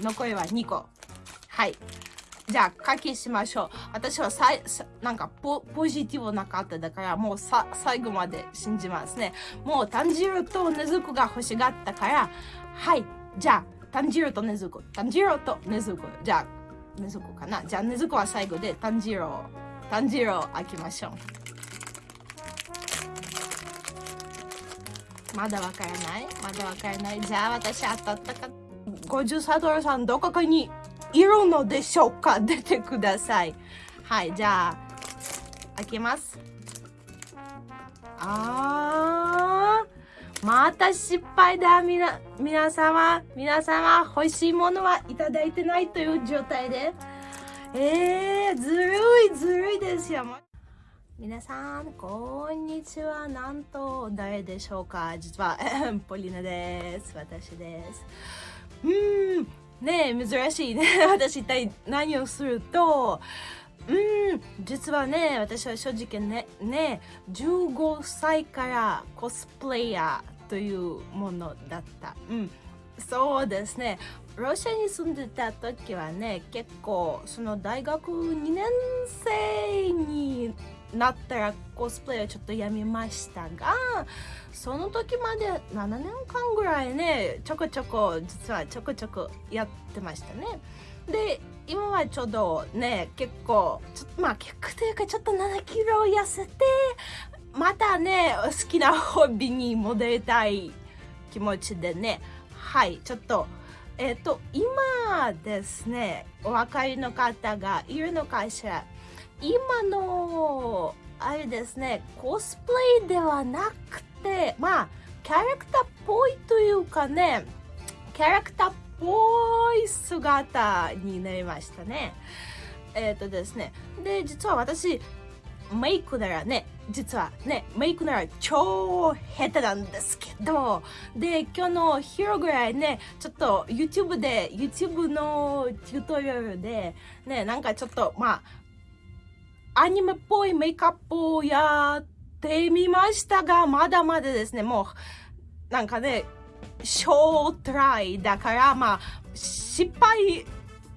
残りは2個。はい。じゃあ、書きしましょう。私はさいなんかポポジティブな方だから、もうさ最後まで信じますね。もう炭汁と根付が欲しがったから、はい。じゃあ、炭汁と根付炭汁と根付じゃあ、根付かな。じゃあ、根付は最後で炭汁を、炭汁を開けましょう。まだわからない？まだわからない？じゃあ私当たったか50サドルさんどこかにいるのでしょうか？出てください。はい、じゃあ、開けます。あー、また失敗だ、みな、皆様。皆様、欲しいものはいただいてないという状態で。えー、ずるい、ずるいですよ。皆さん、こんにちは。なんと、誰でしょうか？実は、ポリナです。私です。うん、ね珍しいね。私一体何をすると。うん。実はね私は正直ねね15歳からコスプレイヤーというものだった。うん。そうですね。ロシアに住んでた時はね結構その大学2年生になったらコスプレをちょっとやめましたがその時まで7年間ぐらいねちょこちょこ実はちょこちょこやってましたね。で今はちょうどね結構ちょまあ結構というかちょっと7キロ痩せてまたね好きなホビーに戻りたい気持ちでねはいちょっとえっ、と今ですねお分かりの方がいるのかしら。今のあれですねコスプレではなくてまあキャラクターっぽいというかねキャラクターっぽい姿になりましたね。えっ、とですね。で実は私メイクならね実はねメイクなら超下手なんですけどで今日の昼ぐらいねちょっと YouTube で YouTube のチュートリアルでねなんかちょっとまあアニメっぽいメイクアップをやってみましたが、まだまだですね、もう、なんかね、小トライだから、まあ、失敗、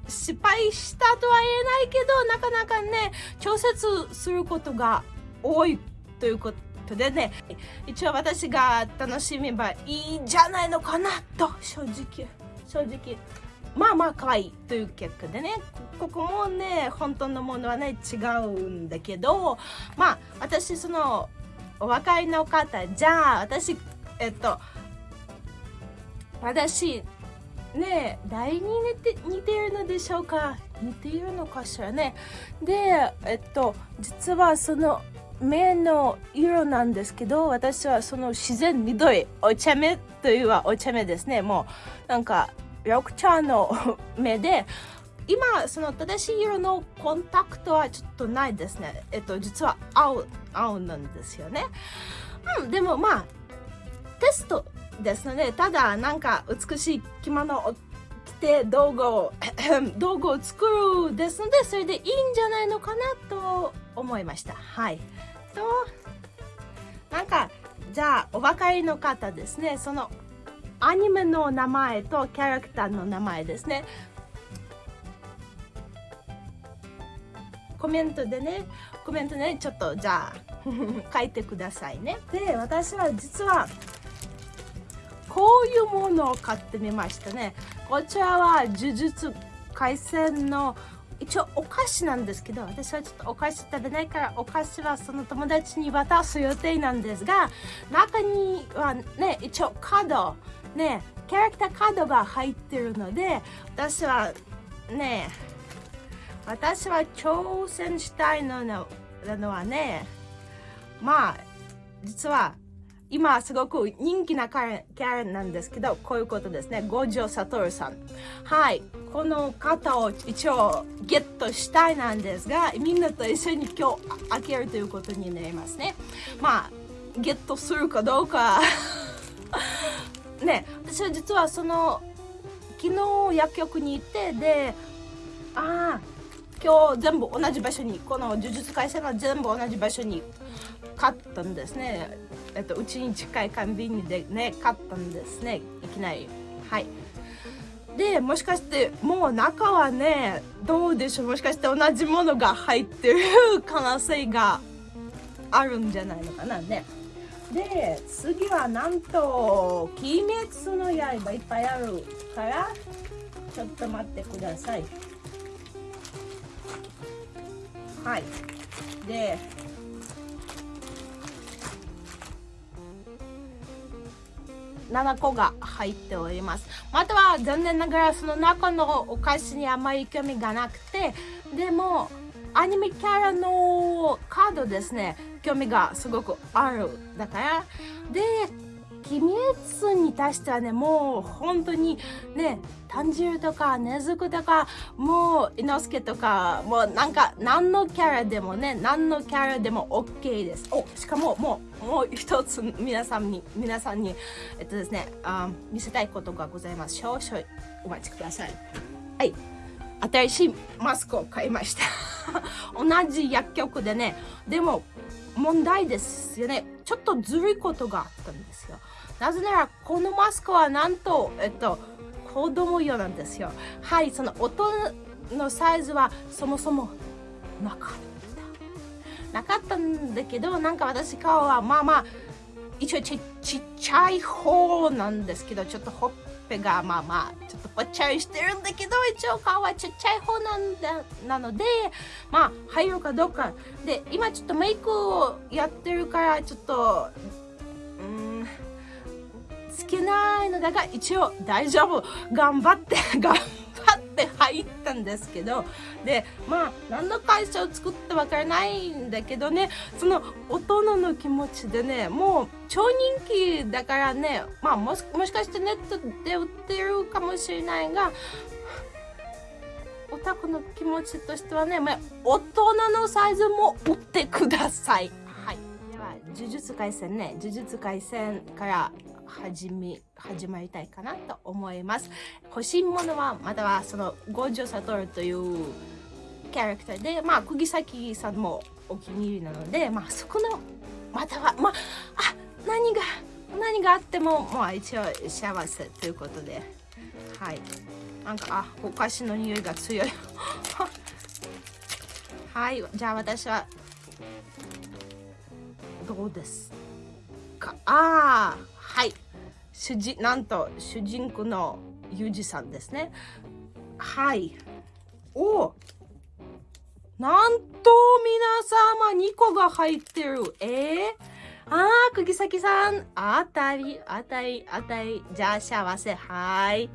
失敗したとは言えないけど、なかなかね、調節することが多いということでね、一応私が楽しめばいいんじゃないのかなと、正直、正直。まあまあ可愛いという結果でねここもね本当のものはね違うんだけどまあ私そのお分かりの方じゃあ私えっと私ね誰に似て似ているのでしょうか？似ているのかしらね？でえっと実はその目の色なんですけど私はその自然緑お茶目というはお茶目ですね。もうなんか緑茶の目で今その正しい色のコンタクトはちょっとないですね。えっと実は青青なんですよね。うんでもまあテストですのでただなんか美しい着物を着て道具を 道具を作るですのでそれでいいんじゃないのかなと思いました。はい。となんかじゃあお分かりの方ですね。そのアニメの名前とキャラクターの名前ですね。コメントでね。コメントねちょっとじゃあ 書いてくださいね。で私は実はこういうものを買ってみましたね。こちらは呪術廻戦の一応お菓子なんですけど私はちょっとお菓子食べないからお菓子はその友達に渡す予定なんですが中にはね一応カードねキャラクターカードが入ってるので私はね私は挑戦したいののはねまあ実は今すごく人気なキャラなんですけどこういうことですね。五条悟さん。はい。この方を一応ゲットしたいなんですがみんなと一緒に今日開けるということになりますね。まあゲットするかどうか。ね。私は実はその昨日薬局に行ってでああ今日全部同じ場所にこの呪術廻戦は全部同じ場所に買ったんですね。えっとうちに近いコンビニでね買ったんですね。いきなり。はい。でもしかしてもう中はねどうでしょう？もしかして同じものが入ってる可能性があるんじゃないのかな？ね。で次はなんと「鬼滅の刃」いっぱいあるからちょっと待ってください。はい。で7個が入っております。または残念ながらその中のお菓子にあまり興味がなくてでもアニメキャラのカードですね。興味がすごくあるだから。で鬼滅に対してはねもう本当にね炭汁とか根付とかもう伊之助とかもうなんか何のキャラでもね何のキャラでも OK です。おしかももうもう一つ皆さんに皆さんにえっとですねあ見せたいことがございます。少々お待ちください。はい。新しいマスクを買いました。同じ薬局でねでも問題ですよねちょっとずるいことがあったんですよなぜならこのマスクはなんと、えっと、子供用なんですよ。はい、その音のサイズはそもそもなかった。なかったんだけど、なんか私顔はまあまあ、一応ちちっちゃい方なんですけど、ちょっとほっペがまあまあ、ちょっとぽっちゃりしてるんだけど、一応顔はちっちゃい方なんだなので、まあ入るかどうか。で、今ちょっとメイクをやってるから、ちょっと、うんつけないのだが一応大丈夫頑張って頑張って入ったんですけどでまあ何の会社を作ってわからないんだけどねその大人の気持ちでねもう超人気だからねまあもしもしかしてネットで売ってるかもしれないがオタクの気持ちとしてはね、まあ、大人のサイズも売ってください。はい。では、呪術廻戦ね、呪術廻戦から始め始まりたいかなと思います。欲しいものはまたはその五条悟というキャラクターでまあ釘崎さんもお気に入りなのでまあそこのまたはまああ何が何があってもまあ一応幸せということで。はい。なんかあお菓子の匂いが強い。はい。じゃあ私はどうですか？ああはい主人なんと主人公のユージさんですねはいおなんと皆様2個が入ってるえー、あー、釘崎さん、あたり、あたり、あたり、じゃあ幸せ、はい。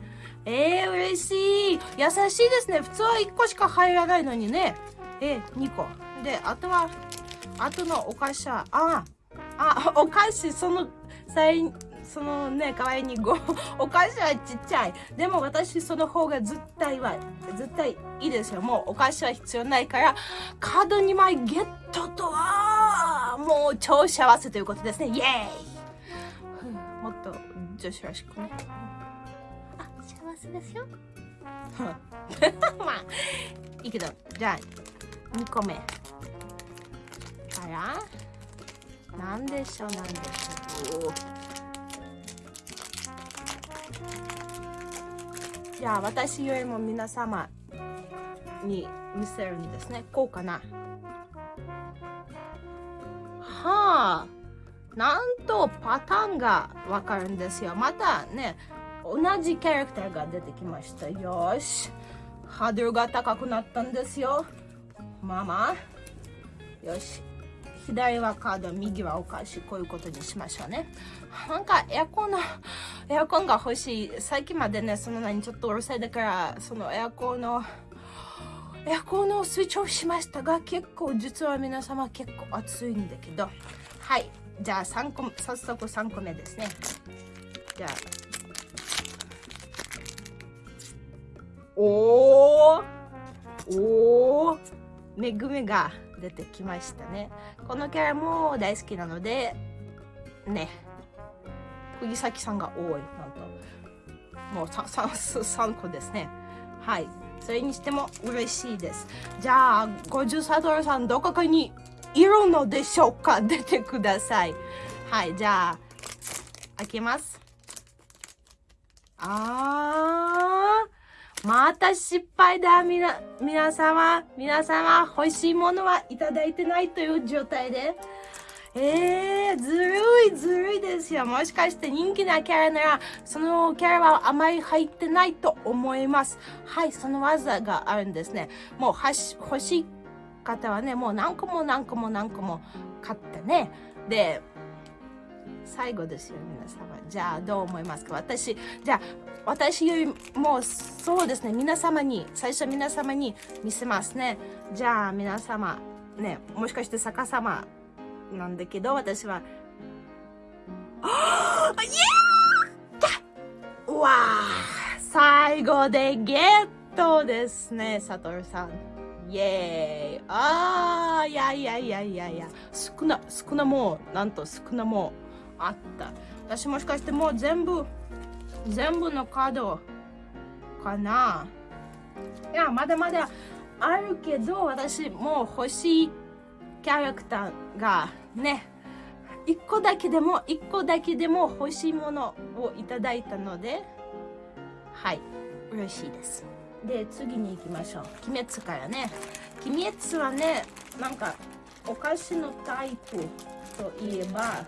えー、嬉しい。優しいですね。普通は1個しか入らないのにね。えー、2個。で、あとは、あとのお菓子は、あ、あ、お菓子、その、際、そのね、可愛いにご、お菓子はちっちゃい。でも私その方が絶対は、絶対いいですよ。もうお菓子は必要ないから、カード2枚ゲットとは、もう超幸せということですね。イエーイもっと女子らしくね。あ、幸せですよ。まあ、いいけど、じゃあ、2個目。から、なんでしょう、なんでしょう。じゃあ私よりも皆様に見せるんですね。こうかな。はあなんとパターンがわかるんですよ。またね同じキャラクターが出てきましたよ。し。ハードルが高くなったんですよ。ママ。よし。左はカード右はお菓子こういうことにしましょうね。なんかエアコンのエアコンが欲しい。最近までねそのなにちょっとうるさいだからそのエアコンのエアコンのスイッチオフしましたが結構実は皆様結構暑いんだけど。はい。じゃあ3個早速3個目ですね。じゃあ。おー。おー。めぐみが。出てきましたね。このキャラも大好きなのでね。釘崎さんが多い。なんともう 3, 3, 個ですね。はい。それにしても嬉しいです。じゃあ50サドルさんどこかにいるのでしょうか？出てください。はい。じゃあ開けます。あー。また失敗だ。みな、皆様、皆様、欲しいものはいただいてないという状態で。えー、ずるい、ずるいですよ。もしかして人気なキャラなら、そのキャラはあまり入ってないと思います。はい、その技があるんですね。もう、はし、欲しい方はね、もう何個も何個も何個も買ってね。で、最後ですよ、皆様。じゃあ、どう思いますか？私、じゃあ、私よりも、そうですね、皆様に、最初皆様に見せますね。じゃあ、皆様、ね、もしかして逆さまなんだけど、私は、あイエーわあ最後でゲットですね、サトルさん。イエーイああいやいやいやいやいや、少な、少なもう、なんと少なもう。あった。私もしかしてもう全部全部のカードかな。いやまだまだあるけど私もう欲しいキャラクターがね一個だけでも一個だけでも欲しいものをいただいたのではい嬉しいです。で次に行きましょう。鬼滅からね。鬼滅はねなんかお菓子のタイプといえば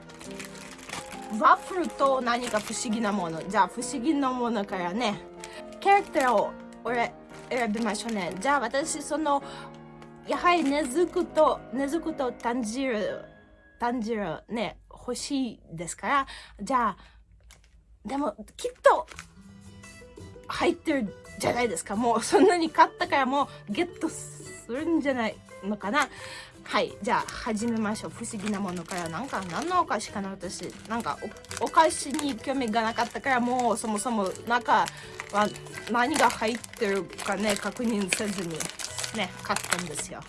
ワッフルと何か不思議なもの。じゃあ、不思議なものからね、キャラクターを俺選びましょうね。じゃあ、私、その、やはり根付くと、根付くと感じる、感じるね、欲しいですから、じゃあ、でも、きっと、入ってるじゃないですか。もう、そんなに買ったからもう、ゲットするんじゃないのかな。はい。じゃあ、始めましょう。不思議なものから。なんか、何のお菓子かな私。なんかお、お菓子に興味がなかったから、もう、そもそも中は何が入ってるかね、確認せずに、ね、買ったんですよ。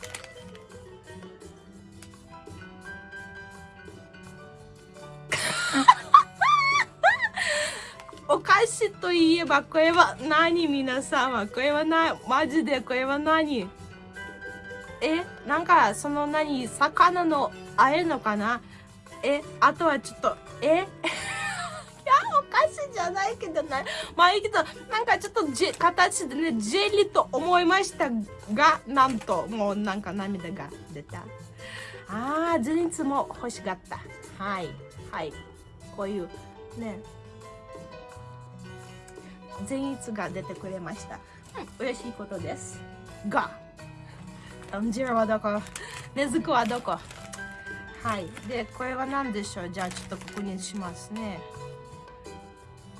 お菓子といえば、これは何？皆様これはな、マジでこれは何？え？なんかその何魚のあえのかな？えあとはちょっとえ？いやお菓子じゃないけどな。まあいいけどなんかちょっとじ形でねジェリーと思いましたがなんともうなんか涙が出た。ああ前日も欲しかった。はいはい。こういうね。前日が出てくれました、うん、嬉しいことです。がうんジラはどこ？根付くはどこ？はい。でこれは何でしょう？じゃあちょっと確認しますね。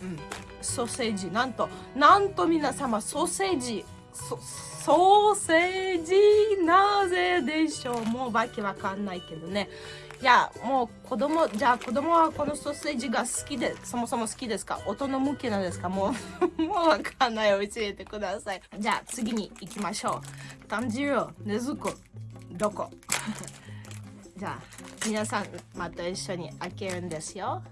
うん。ソーセージ。なんとなんと皆様ソーセージソソーセージなぜでしょう？もうわけわかんないけどね。いやもう子供じゃあ子供はこのソーセージが好きでそもそも好きですか？大人向けなんですか？もう もうわかんない教えてください。じゃあ次に行きましょう。炭汁根付くどこ？じゃあ皆さんまた一緒に開けるんですよ。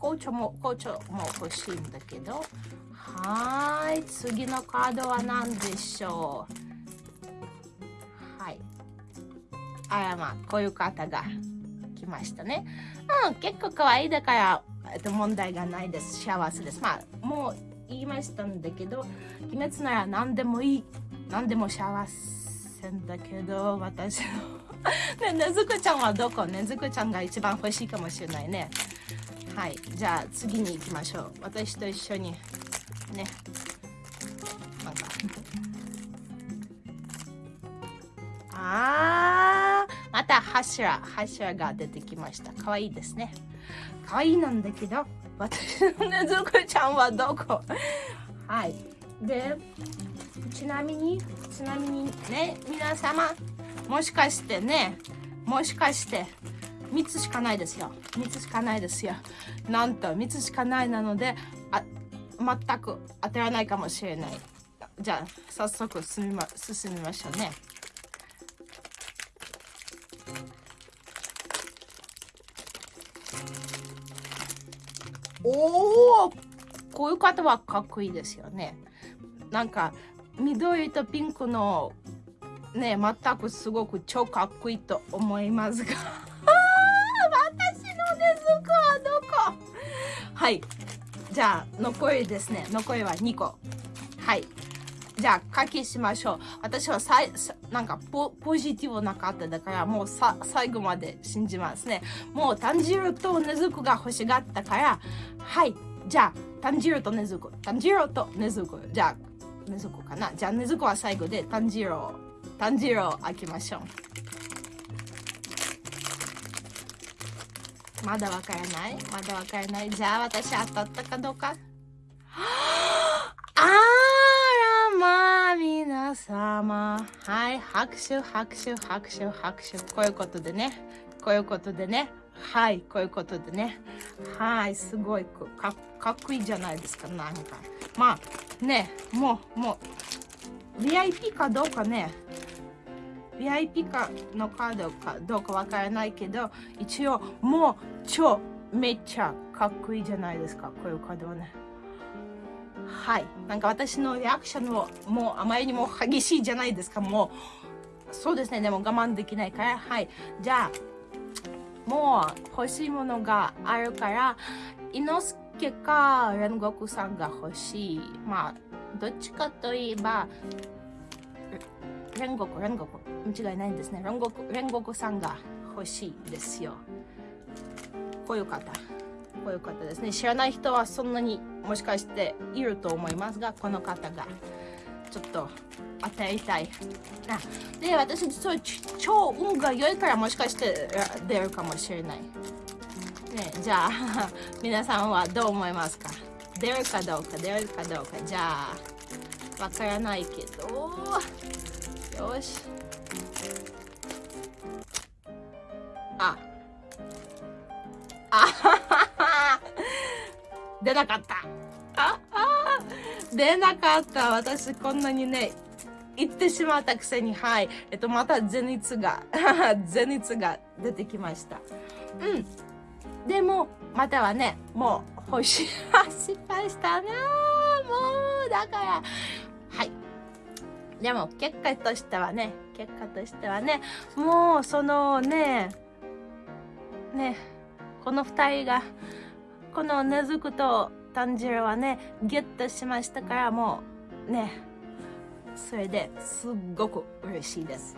紅茶も紅茶も欲しいんだけど。はい。次のカードは何でしょう？あらまあこういう方が来ましたね。うん結構可愛いだからえっと問題がないです。幸せです。まあもう言いましたんだけど鬼滅なら何でもいい。何でも幸せんだけど私の。ねねずくちゃんはどこ？ねずくちゃんが一番欲しいかもしれないね。はい。じゃあ次に行きましょう。私と一緒にね。なんか。あー。また柱柱が出てきました。かわいいですね。かわいなんだけど私のねずくちゃんはどこ？はい。でちなみにちなみにね皆様もしかしてねもしかして3つしかないですよ。3つしかないですよ。なんと3つしかないなのであ全く当たらないかもしれない。じゃあ早速進みま進みましょうね。おおこういう方はかっこいいですよね。なんか緑とピンクのね全くすごく超かっこいいと思いますが。あ私のねずこはどこ？はい。じゃあ残りですね。残りは2個。はい。じゃあ、書きしましょう。私はさいなんかポポジティブな方だから、もうさ最後まで信じますね。もう炭汁と根付が欲しがったから、はい。じゃあ、炭汁と根付炭汁と根付じゃあ、根付かな。じゃあ、根付は最後で炭汁を、炭汁を開けましょう。まだわからない？まだわからない？じゃあ私当たったかどうか？は あらまあ様。はい拍手拍手拍手拍手。こういうことでね。こういうことでね。はいこういうことでね。はいすごい。かっこいいじゃないですかなんか。まあねもうもう VIP かどうかね。VIP かのカードかどうかわからないけど一応もう超めっちゃかっこいいじゃないですか。こういうカードはね。はい。なんか私のリアクションももうあまりにも激しいじゃないですか。もうそうですね。でも我慢できないから。はい。じゃあもう欲しいものがあるから伊之助か煉獄さんが欲しい。まあどっちかといえば煉獄煉獄。間違いないんですね。煉獄煉獄さんが欲しいですよ。こういう方。こういう方ですね。知らない人はそんなにもしかしていると思いますがこの方が。ちょっと与えたいあで私実は超運が良いからもしかして出るかもしれない。ねじゃあ 皆さんはどう思いますか？出るかどうか出るかどうか。じゃあわからないけど。よし。あ。あ。出なかった。ああ出なかった。私こんなにね言ってしまったくせにはい。えっとまたゼニツがゼニツが出てきました。うん。でもまたはねもう欲しい失敗したな。もうだから。はい。でも結果としてはね結果としてはねもうそのねねこの2人がこのねずくと炭汁はねゲットしましたからもうねそれですっごく嬉しいです。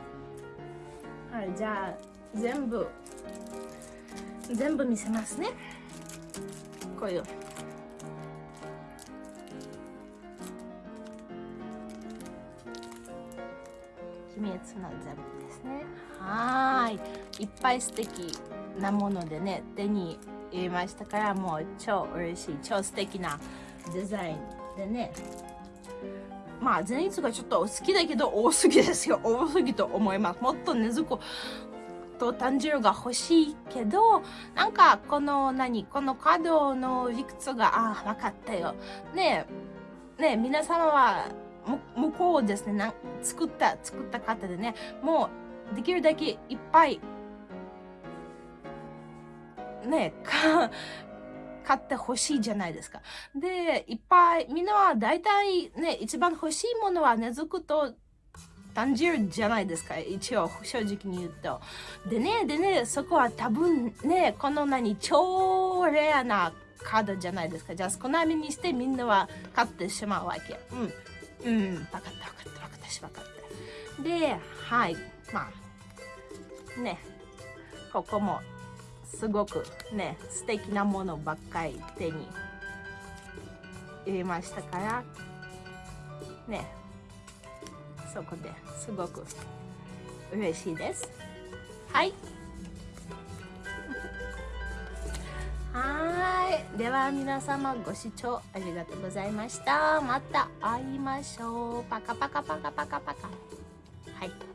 はいじゃあ全部全部見せますね。こういう。秘密の全部ですね。はい。いっぱい素敵なものでね手に入れましたからもう超嬉しい超素敵なデザインでね。まあ前日がちょっと好きだけど多すぎですよ。多すぎと思います。もっとねずこと炭汁が欲しいけどなんかこの何このカードの理屈があ分かったよ。ねえねえ皆様は向こうですねな作った作った方でねもうできるだけいっぱいねか買ってほしいじゃないですか。で、いっぱい、みんなは大体ね、一番欲しいものは根付くと単純じゃないですか。一応、正直に言うと。でね、でね、そこは多分ね、この何、超レアなカードじゃないですか。じゃあ、少なめにしてみんなは買ってしまうわけ。うん。うん、分かった分かった分かったし分かった。で、はい。まあ、ね、ここもすごくね素敵なものばっかり手に入れましたからね。そこですごく嬉しいです。はい。はい。では皆様ご視聴ありがとうございました。また会いましょう。パカパカパカパカパカ。はい。